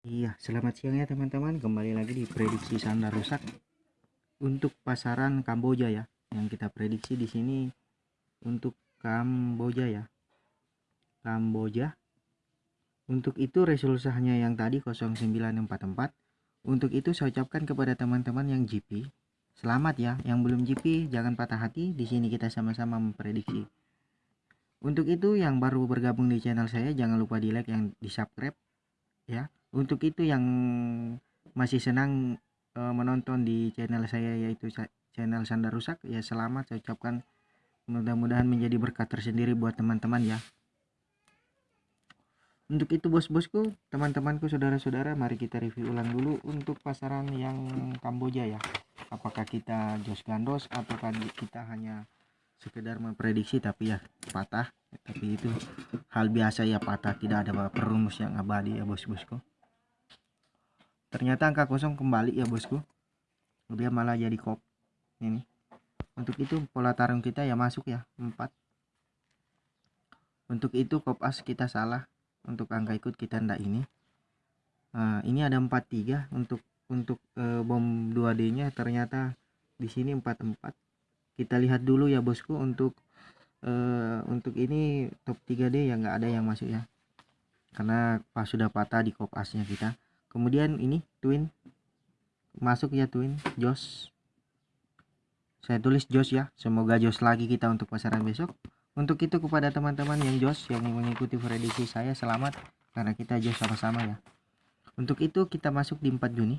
Iya, selamat siang ya teman-teman. Kembali lagi di prediksi sandar rusak untuk pasaran Kamboja ya. Yang kita prediksi di sini untuk Kamboja ya. Kamboja. Untuk itu resolusinya yang tadi 0944. Untuk itu saya ucapkan kepada teman-teman yang GP, selamat ya. Yang belum GP jangan patah hati. Di sini kita sama-sama memprediksi. Untuk itu yang baru bergabung di channel saya jangan lupa di like yang di subscribe ya untuk itu yang masih senang e, menonton di channel saya yaitu channel Sandar Rusak. Ya selamat saya ucapkan. Mudah-mudahan menjadi berkat tersendiri buat teman-teman ya. Untuk itu bos-bosku teman-temanku saudara-saudara mari kita review ulang dulu untuk pasaran yang Kamboja ya. Apakah kita jos gandos ataukah kita hanya sekedar memprediksi tapi ya patah. Tapi itu hal biasa ya patah. Tidak ada perumus yang abadi ya bos-bosku ternyata angka kosong kembali ya bosku. Dia malah jadi kop. Ini. Untuk itu pola tarung kita ya masuk ya 4 untuk itu kop as kita salah. Untuk angka ikut kita ndak ini. Nah, ini ada 43 untuk untuk e, bom 2D nya ternyata di sini 44 kita lihat dulu ya bosku. Untuk e, untuk ini top 3D ya nggak ada yang masuk ya. Karena pas sudah patah di kop asnya kita kemudian ini twin. Masuk ya twin. Jos saya tulis jos ya. Semoga jos lagi kita untuk pasaran besok. Untuk itu kepada teman-teman yang jos yang mengikuti prediksi saya selamat. Karena kita jos sama-sama ya. Untuk itu kita masuk di 4 Juni.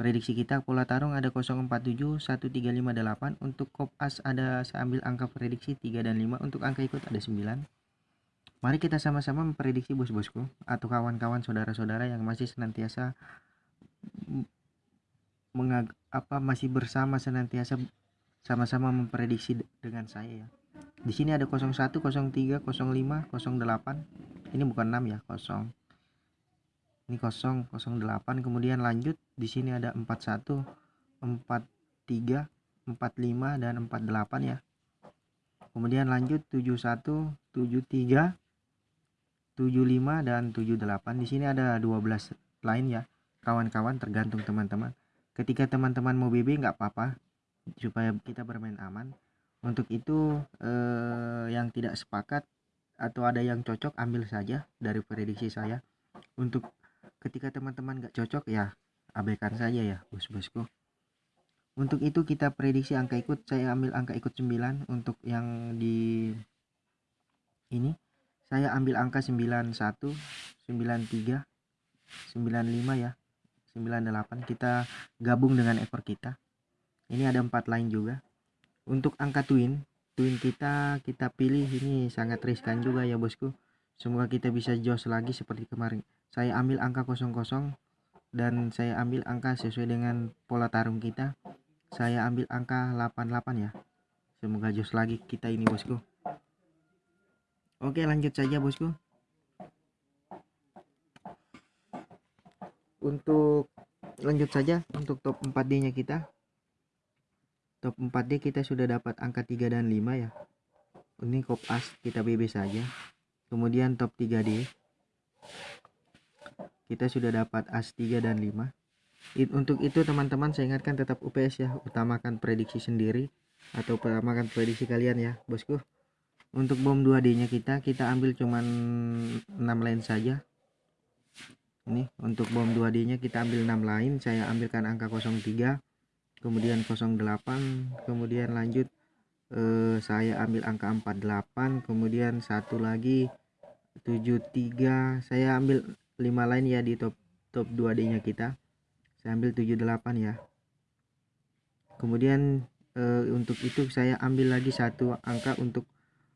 Prediksi kita pola tarung ada 047 1358 untuk kop as ada saya ambil angka prediksi 3 dan 5 untuk angka ikut ada 9 Mari kita sama-sama memprediksi bos-bosku atau kawan-kawan saudara-saudara yang masih senantiasa mengag apa masih bersama senantiasa sama-sama memprediksi dengan saya ya. Di sini ada 01, 03, 05, 08. Ini bukan 6 ya, 0. Ini 0, 08 kemudian lanjut di sini ada 41, 43, 45 dan 48 ya. Kemudian lanjut 71, 73 75 dan 78 di sini ada 12 lain ya. Kawan-kawan tergantung teman-teman. Ketika teman-teman mau BB nggak apa-apa supaya kita bermain aman. Untuk itu eh, yang tidak sepakat atau ada yang cocok ambil saja dari prediksi saya. Untuk ketika teman-teman nggak cocok ya abaikan saja ya bos-bosku. Untuk itu kita prediksi angka ikut. Saya ambil angka ikut 9 untuk yang di saya ambil angka 91 93 95 ya 98 kita gabung dengan ekor kita. Ini ada empat lain juga. Untuk angka twin twin kita kita pilih. Ini sangat riskan juga ya bosku. Semoga kita bisa jos lagi seperti kemarin. Saya ambil angka 00 dan saya ambil angka sesuai dengan pola tarung kita. Saya ambil angka 88 ya. Semoga jos lagi kita ini bosku Oke lanjut saja bosku. Untuk lanjut saja untuk top 4D nya kita. Top 4D kita sudah dapat angka 3 dan 5 ya. Ini kop as kita BB saja. Kemudian top 3D Kita sudah dapat as 3 dan 5 Untuk itu teman-teman saya ingatkan tetap UPS ya. Utamakan prediksi sendiri Atau utamakan prediksi kalian ya bosku untuk bom 2D nya kita kita ambil cuman 6 line saja. Ini untuk bom 2D nya kita ambil 6 line saya ambilkan angka 03 kemudian 08 kemudian lanjut eh, saya ambil angka 48 kemudian satu lagi 73 saya ambil 5 line ya di top top 2D nya kita. Saya ambil 78 ya. Kemudian eh, untuk itu saya ambil lagi satu angka untuk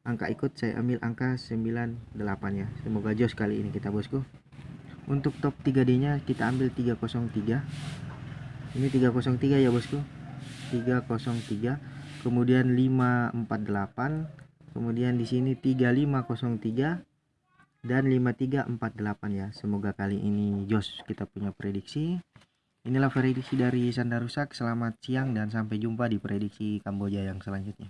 angka ikut saya ambil angka 98 ya. Semoga jos kali ini kita bosku. Untuk top 3D nya kita ambil 303 ini 303 ya bosku. 303 kemudian 548 kemudian di sini 3503 dan 5348 ya. Semoga kali ini jos kita punya prediksi. Inilah prediksi dari Sandar Rusak. Selamat siang dan sampai jumpa di prediksi Kamboja yang selanjutnya